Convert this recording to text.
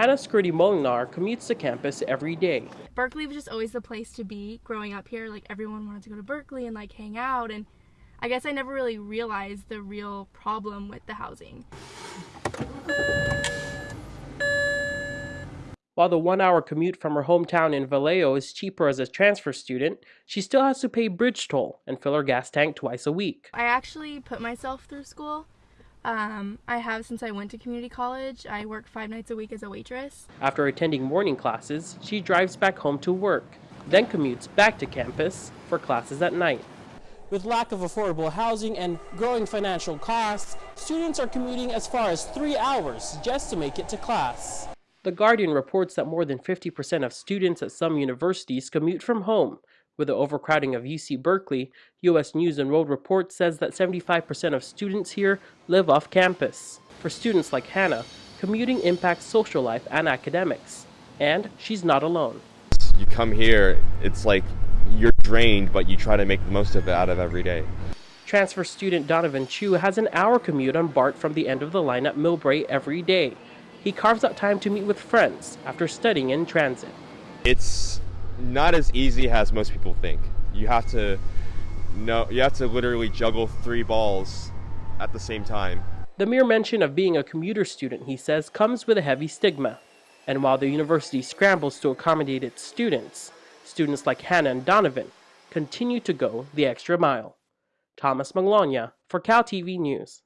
Hannah Skirty Molinar commutes to campus every day. Berkeley was just always the place to be growing up here. Like everyone wanted to go to Berkeley and like hang out and I guess I never really realized the real problem with the housing. While the one hour commute from her hometown in Vallejo is cheaper as a transfer student, she still has to pay bridge toll and fill her gas tank twice a week. I actually put myself through school. Um, I have since I went to community college. I work five nights a week as a waitress. After attending morning classes, she drives back home to work, then commutes back to campus for classes at night. With lack of affordable housing and growing financial costs, students are commuting as far as three hours just to make it to class. The Guardian reports that more than 50% of students at some universities commute from home. With the overcrowding of UC Berkeley, U.S. News and World Report says that 75% of students here live off campus. For students like Hannah, commuting impacts social life and academics. And she's not alone. You come here, it's like you're drained, but you try to make the most of it out of every day. Transfer student Donovan Chu has an hour commute on BART from the end of the line at Millbrae every day he carves out time to meet with friends after studying in transit. It's not as easy as most people think. You have to know you have to literally juggle three balls at the same time. The mere mention of being a commuter student, he says, comes with a heavy stigma. And while the university scrambles to accommodate its students, students like Hannah and Donovan continue to go the extra mile. Thomas Maglonia for Cal TV News.